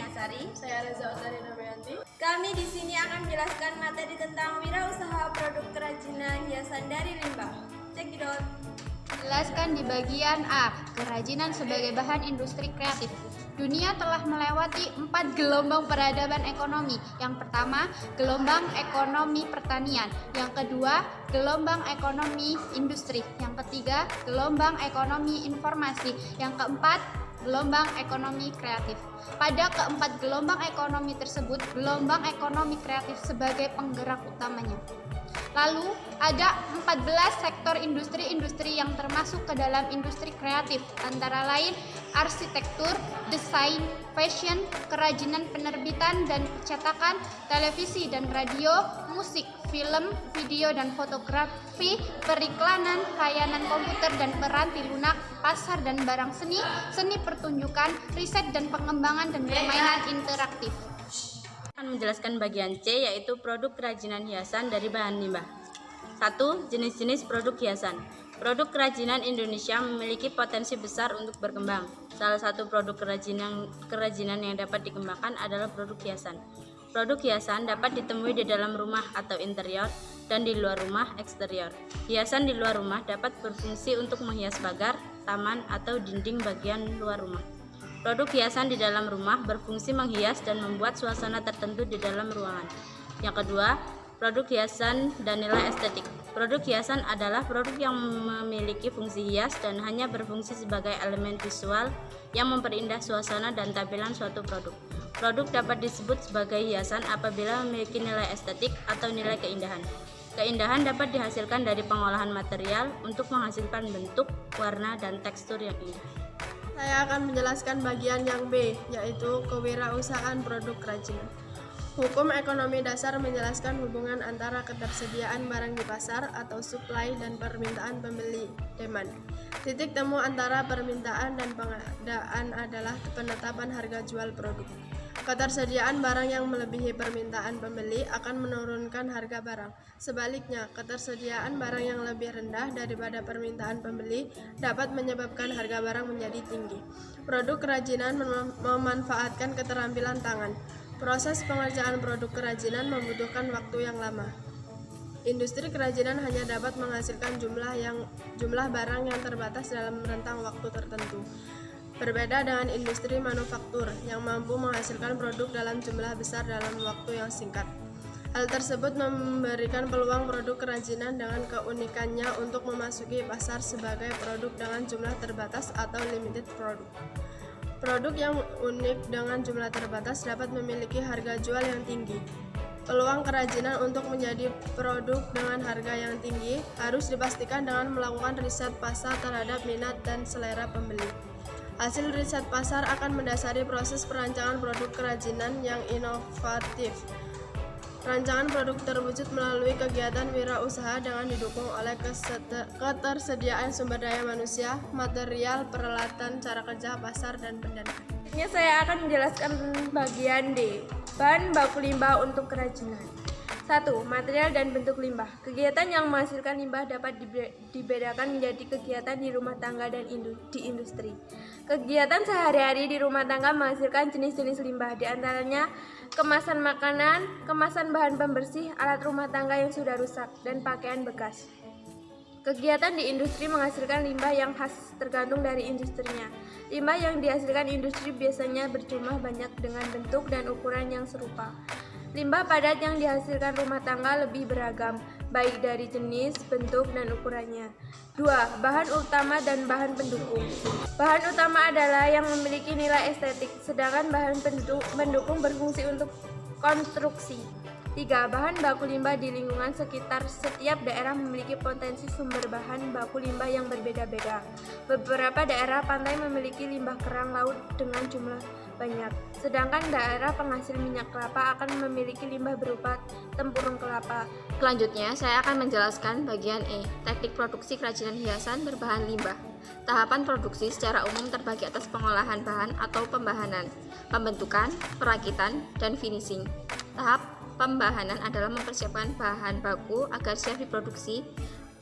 Putri, saya Reza Utari Namayanti. Kami di sini akan menjelaskan materi tentang wirausaha produk kerajinan hiasan dari limbah. Check it. Jelaskan di bagian A, kerajinan sebagai bahan industri kreatif. Dunia telah melewati empat gelombang peradaban ekonomi. Yang pertama, gelombang ekonomi pertanian. Yang kedua, gelombang ekonomi industri. Yang ketiga, gelombang ekonomi informasi. Yang keempat, gelombang ekonomi kreatif. Pada keempat gelombang ekonomi tersebut, gelombang ekonomi kreatif sebagai penggerak utamanya. Lalu ada 14 sektor industri-industri yang termasuk ke dalam industri kreatif antara lain arsitektur, desain, fashion, kerajinan penerbitan dan percetakan, televisi dan radio, musik, film, video dan fotografi, periklanan, layanan komputer dan peranti lunak, pasar dan barang seni, seni pertunjukan, riset dan pengembangan dan permainan interaktif akan menjelaskan bagian C yaitu produk kerajinan hiasan dari bahan limbah. 1. Jenis-jenis produk hiasan. Produk kerajinan Indonesia memiliki potensi besar untuk berkembang. Salah satu produk kerajinan kerajinan yang dapat dikembangkan adalah produk hiasan. Produk hiasan dapat ditemui di dalam rumah atau interior dan di luar rumah eksterior. Hiasan di luar rumah dapat berfungsi untuk menghias pagar, taman, atau dinding bagian luar rumah. Produk hiasan di dalam rumah berfungsi menghias dan membuat suasana tertentu di dalam ruangan. Yang kedua, produk hiasan dan nilai estetik. Produk hiasan adalah produk yang memiliki fungsi hias dan hanya berfungsi sebagai elemen visual yang memperindah suasana dan tampilan suatu produk. Produk dapat disebut sebagai hiasan apabila memiliki nilai estetik atau nilai keindahan. Keindahan dapat dihasilkan dari pengolahan material untuk menghasilkan bentuk, warna, dan tekstur yang indah. Saya akan menjelaskan bagian yang B, yaitu kewirausahaan produk kerajinan. Hukum ekonomi dasar menjelaskan hubungan antara ketersediaan barang di pasar atau supply dan permintaan pembeli demand. Titik temu antara permintaan dan pengadaan adalah penetapan harga jual produk. Ketersediaan barang yang melebihi permintaan pembeli akan menurunkan harga barang. Sebaliknya, ketersediaan barang yang lebih rendah daripada permintaan pembeli dapat menyebabkan harga barang menjadi tinggi. Produk kerajinan mem memanfaatkan keterampilan tangan. Proses pengerjaan produk kerajinan membutuhkan waktu yang lama. Industri kerajinan hanya dapat menghasilkan jumlah yang jumlah barang yang terbatas dalam rentang waktu tertentu. Berbeda dengan industri manufaktur yang mampu menghasilkan produk dalam jumlah besar dalam waktu yang singkat. Hal tersebut memberikan peluang produk kerajinan dengan keunikannya untuk memasuki pasar sebagai produk dengan jumlah terbatas atau limited product. Produk yang unik dengan jumlah terbatas dapat memiliki harga jual yang tinggi. Peluang kerajinan untuk menjadi produk dengan harga yang tinggi harus dipastikan dengan melakukan riset pasar terhadap minat dan selera pembeli. Hasil riset pasar akan mendasari proses perancangan produk kerajinan yang inovatif. Rancangan produk terwujud melalui kegiatan wirausaha dengan didukung oleh ketersediaan sumber daya manusia, material, peralatan, cara kerja, pasar, dan pendanaan. Ini saya akan menjelaskan bagian D, bahan baku limbah untuk kerajinan. 1. Material dan bentuk limbah. Kegiatan yang menghasilkan limbah dapat dibedakan menjadi kegiatan di rumah tangga dan di industri. Kegiatan sehari-hari di rumah tangga menghasilkan jenis-jenis limbah, di antaranya kemasan makanan, kemasan bahan pembersih, alat rumah tangga yang sudah rusak, dan pakaian bekas. Kegiatan di industri menghasilkan limbah yang khas tergantung dari industrinya. Limbah yang dihasilkan industri biasanya berjumlah banyak dengan bentuk dan ukuran yang serupa. Limbah padat yang dihasilkan rumah tangga lebih beragam, baik dari jenis, bentuk, dan ukurannya. 2. Bahan utama dan bahan pendukung Bahan utama adalah yang memiliki nilai estetik, sedangkan bahan pendukung berfungsi untuk konstruksi. 3. Bahan baku limbah di lingkungan sekitar setiap daerah memiliki potensi sumber bahan baku limbah yang berbeda-beda. Beberapa daerah pantai memiliki limbah kerang laut dengan jumlah banyak, sedangkan daerah penghasil minyak kelapa akan memiliki limbah berupa tempurung kelapa. Selanjutnya, saya akan menjelaskan bagian E, teknik produksi kerajinan hiasan berbahan limbah. Tahapan produksi secara umum terbagi atas pengolahan bahan atau pembahanan, pembentukan, perakitan, dan finishing. Tahap pembahanan adalah mempersiapkan bahan baku agar siap diproduksi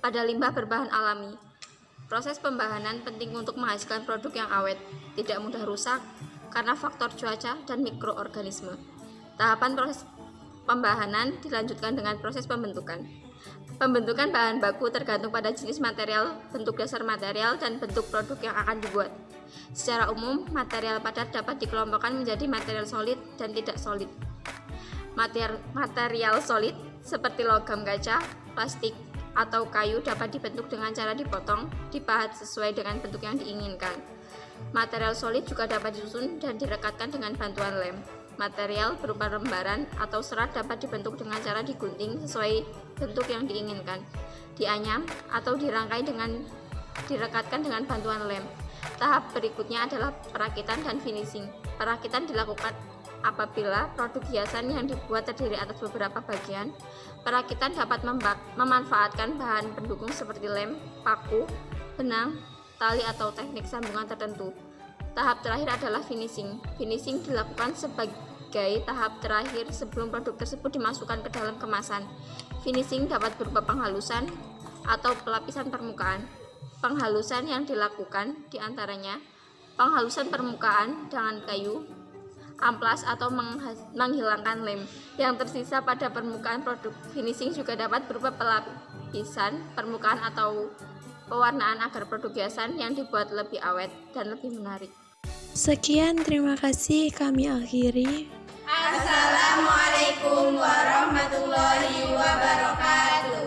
pada limbah berbahan alami. Proses pembahanan penting untuk menghasilkan produk yang awet, tidak mudah rusak, karena faktor cuaca dan mikroorganisme. Tahapan proses pembahanan dilanjutkan dengan proses pembentukan. Pembentukan bahan baku tergantung pada jenis material, bentuk dasar material, dan bentuk produk yang akan dibuat. Secara umum, material padat dapat dikelompokkan menjadi material solid dan tidak solid. Material, material solid seperti logam kaca, plastik, atau kayu dapat dibentuk dengan cara dipotong, dipahat sesuai dengan bentuk yang diinginkan. Material solid juga dapat disusun dan direkatkan dengan bantuan lem. Material berupa lembaran atau serat dapat dibentuk dengan cara digunting sesuai bentuk yang diinginkan, dianyam atau dirangkai dengan direkatkan dengan bantuan lem. Tahap berikutnya adalah perakitan dan finishing. Perakitan dilakukan apabila produk hiasan yang dibuat terdiri atas beberapa bagian. Perakitan dapat memanfaatkan bahan pendukung seperti lem, paku, benang, tali atau teknik sambungan tertentu. Tahap terakhir adalah finishing. Finishing dilakukan sebagai tahap terakhir sebelum produk tersebut dimasukkan ke dalam kemasan. Finishing dapat berupa penghalusan atau pelapisan permukaan. Penghalusan yang dilakukan di antaranya penghalusan permukaan dengan kayu, amplas atau menghilangkan lem yang tersisa pada permukaan produk. Finishing juga dapat berupa pelapisan permukaan atau pewarnaan agar produk hiasan yang dibuat lebih awet dan lebih menarik. Sekian, terima kasih kami akhiri. Assalamualaikum warahmatullahi wabarakatuh.